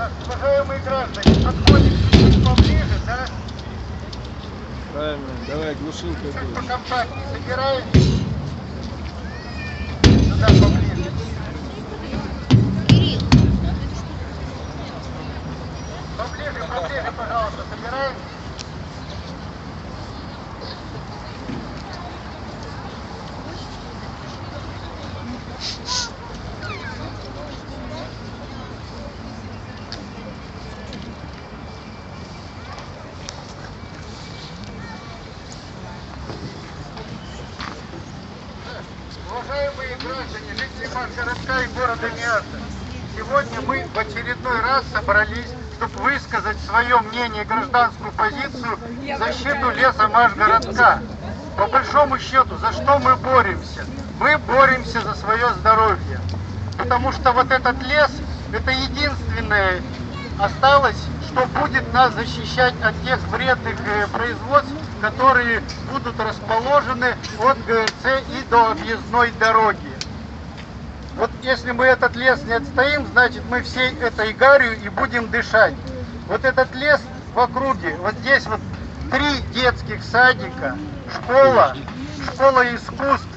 Так, уважаемые граждане, подходим чуть-чуть поближе, да? Правильно, давай глушилкой Чуть будешь. покомпактнее собираем. Сюда поближе. Поближе, поближе, пожалуйста, собираем. Уважаемые жители Макгородка и города Миаса, сегодня мы в очередной раз собрались, чтобы высказать свое мнение, гражданскую позицию в защиту леса Машгородка. По большому счету, за что мы боремся? Мы боремся за свое здоровье. Потому что вот этот лес, это единственное осталось, что будет нас защищать от тех вредных э, производств, которые будут расположены от ГРЦ и до объездной дороги. Вот если мы этот лес не отстоим, значит мы всей этой гарью и будем дышать. Вот этот лес в округе, вот здесь вот три детских садика, школа, школа искусств,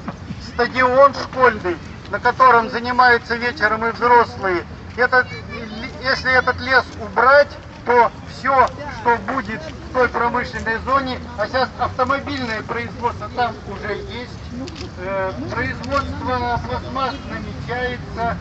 стадион школьный, на котором занимаются вечером и взрослые. Этот, если этот лес убрать, то все, что будет в той промышленной зоне, а сейчас автомобильное производство там уже есть, э, производство пластмасс намечается,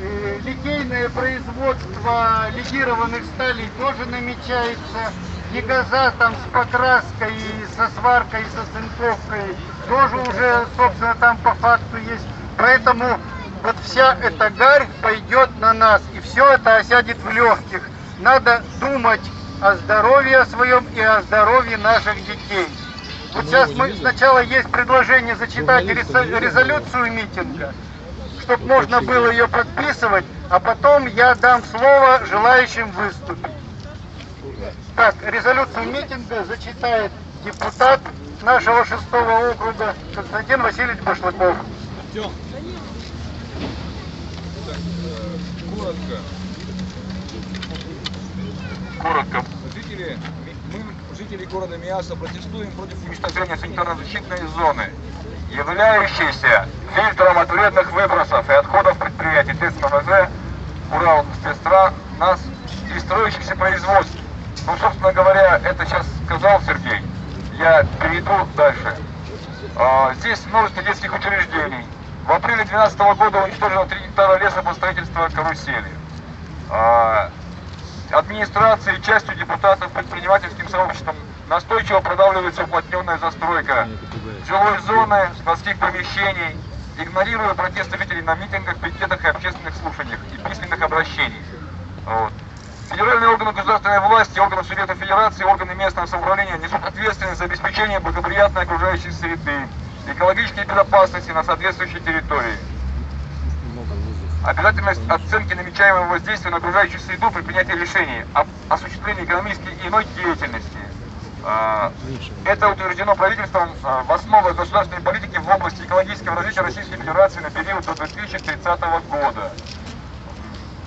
э, литейное производство легированных сталей тоже намечается, Егоза там с покраской, со сваркой, со цинковкой тоже уже, собственно, там по факту есть. Поэтому вот вся эта гарь пойдет на нас, и все это осядет в легких. Надо думать о здоровье своем и о здоровье наших детей. Вот сейчас мы сначала есть предложение зачитать резо- резолюцию митинга, чтобы можно было ее подписывать, а потом я дам слово желающим выступить. Так, резолюцию митинга зачитает депутат нашего шестого округа Константин Васильевич Башлаков. Артем. Так, э, коротко. Коротко. Жители, мы, жители города Миаса, протестуем против Уничтожение санитарно-защитной зоны, являющейся фильтром от вредных выбросов и отходов предприятий ТЭЦ-МВЗ Урал спецстра нас и строящихся производств. Ну, собственно говоря, это сейчас сказал Сергей. Я перейду дальше. А, здесь множество детских учреждений. В апреле 2012 года уничтожено 3 гектара леса под строительство карусели. А, администрацией, частью депутатов, предпринимательским сообществом настойчиво продавливается уплотненная застройка жилой зоны, складских помещений, игнорируя протесты жителей на митингах, пикетах и общественных слушаниях и письменных обращений. Вот. Федеральные органы государственной власти, органы Совета Федерации, органы местного самоуправления несут ответственность за обеспечение благоприятной окружающей среды, экологической безопасности на соответствующей территории. Обязательность оценки намечаемого воздействия на окружающую среду при принятии решений об осуществлении экономической и иной деятельности. А, Это утверждено правительством а, в основах государственной политики в области экологического развития Российской Федерации на период до 2030 года.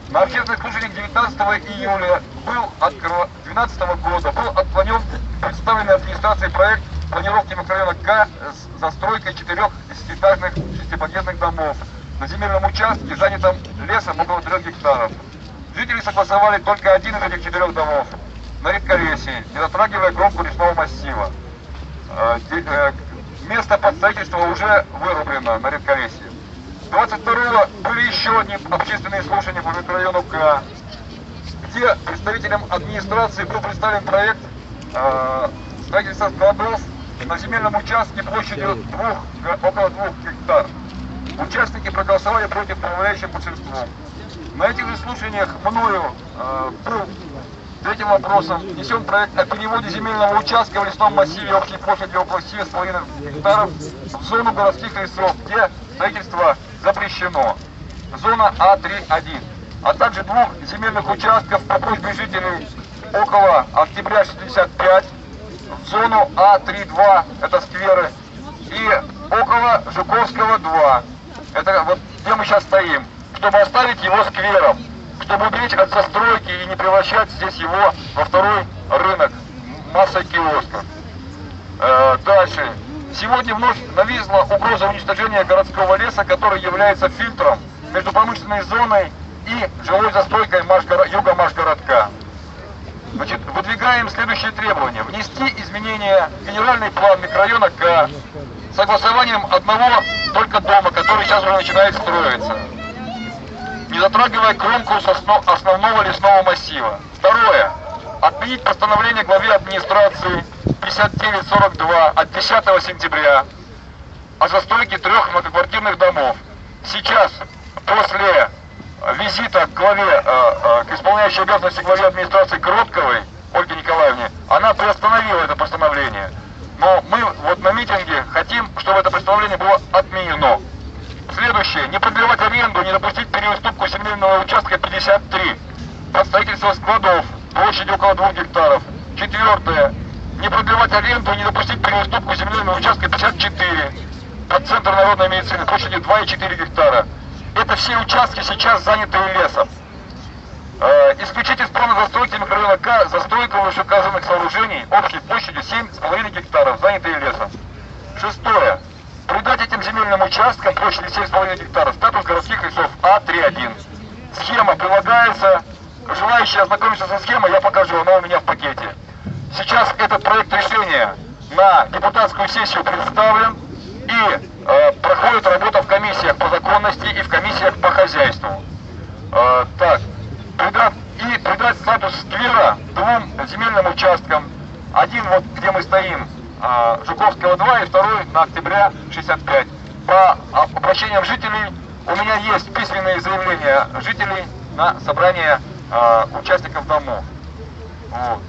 На общественных слушаниях 19 июля был откро... 12 года был отклонен представленный администрацией проект планировки микрорайона К с застройкой четырех десятиэтажных шестиподъездных домов на земельном участке, занятом лесом около трех гектаров. Жители согласовали только один из этих четырех домов на редколесье, не затрагивая кромку лесного массива. Э, э, Место под строительство уже вырублено на редколесье. 22 были еще одни общественные слушания по микрорайону К, где представителям администрации был представлен проект э, строительства складов на земельном участке площадью двух, около двух гектар. Участники проголосовали против подавляющим большинством. На этих же слушаниях мною э, третьим вопросом внесен проект о переводе земельного участка в лесном массиве общей площадью около 7,5 гектаров в зону городских лесов, где строительство запрещено. Зона А3-1. А также двух земельных участков по просьбе жителей около октября 65 в зону А3-2, это скверы, и около Жуковского 2, это вот где мы сейчас стоим, чтобы оставить его сквером. чтобы уберечь от застройки и не превращать здесь его во второй рынок массой киосков. Э, дальше. Сегодня вновь нависла угроза уничтожения городского леса, который является фильтром между промышленной зоной и жилой застройкой юга Машгородка. Значит, выдвигаем следующие требования. Внести изменения в генеральный план микрорайона К согласованием одного только дома, который сейчас уже начинает строиться, не затрагивая кромку основного лесного массива. Второе. Отменить постановление главе администрации 5942 от 10 сентября о застройке трех многоквартирных домов. Сейчас, после визита к главе, э, э, к исполняющей обязанности главе администрации Кротковой, Ольге Николаевне, она приостановила это постановление. Но мы вот на митинге хотим, чтобы это постановление было отменено. Следующее. Не продлевать аренду, не допустить переуступку земельного участка 53 под строительство складов площадью около 2 гектаров. Четвертое. Не продлевать аренду, не допустить переуступку земельного участка 54 под центр народной медицины площадью 2,4 гектара. Это все участки сейчас занятые лесом. Э, исключить из плана застройки микрорайона К застройку вышеуказанных сооружений общей площадью 7,5 гектаров, занятые лесом. Шестое. Придать этим земельным участкам площадью 7,5 гектаров статус городских лесов А31. Схема прилагается. Желающие ознакомиться со схемой, я покажу, она у меня в пакете. Сейчас этот проект решения на депутатскую сессию представлен и э, проходит работа в комиссиях по законности и в комиссиях по хозяйству. Э, так, придать, и придать статус сквера двум земельным участкам. Один вот где мы стоим, э, Жуковского 2 и второй на октября 65. По обращениям жителей у меня есть письменные заявления жителей на собрание э, участников домов. Вот.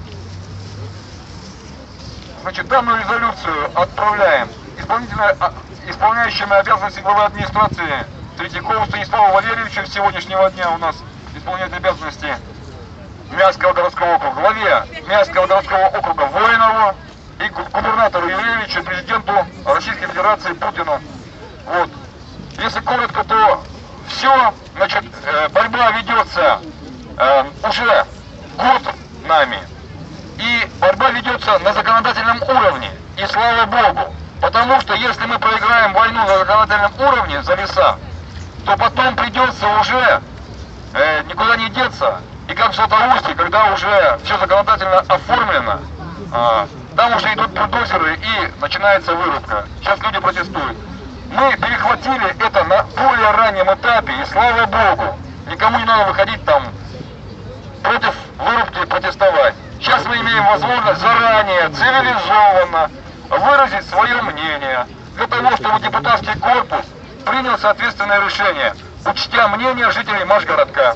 Значит, данную резолюцию отправляем а, исполняющими обязанности главы администрации Третьякову Станиславу Валерьевичу сегодняшнего дня у нас исполняет обязанности Мягского городского округа, главе Мягского городского округа Воинову и гу- губернатору Юрьевичу, президенту Российской Федерации Путину. Вот. Если коротко, то все, значит, э, борьба ведется э, уже год нами. И борьба ведется на законодательном уровне. И слава Богу. Потому что если мы проиграем войну на законодательном уровне за леса, то потом придется уже э, никуда не деться. Как в Златоусте, когда уже все законодательно оформлено, а, там уже идут бульдозеры и начинается вырубка. Сейчас люди протестуют. Мы перехватили это на более раннем этапе, и слава Богу, никому не надо выходить там против вырубки протестовать. Сейчас мы имеем возможность заранее, цивилизованно выразить свое мнение для того, чтобы депутатский корпус принял соответственное решение, учтя мнение жителей Машгородка.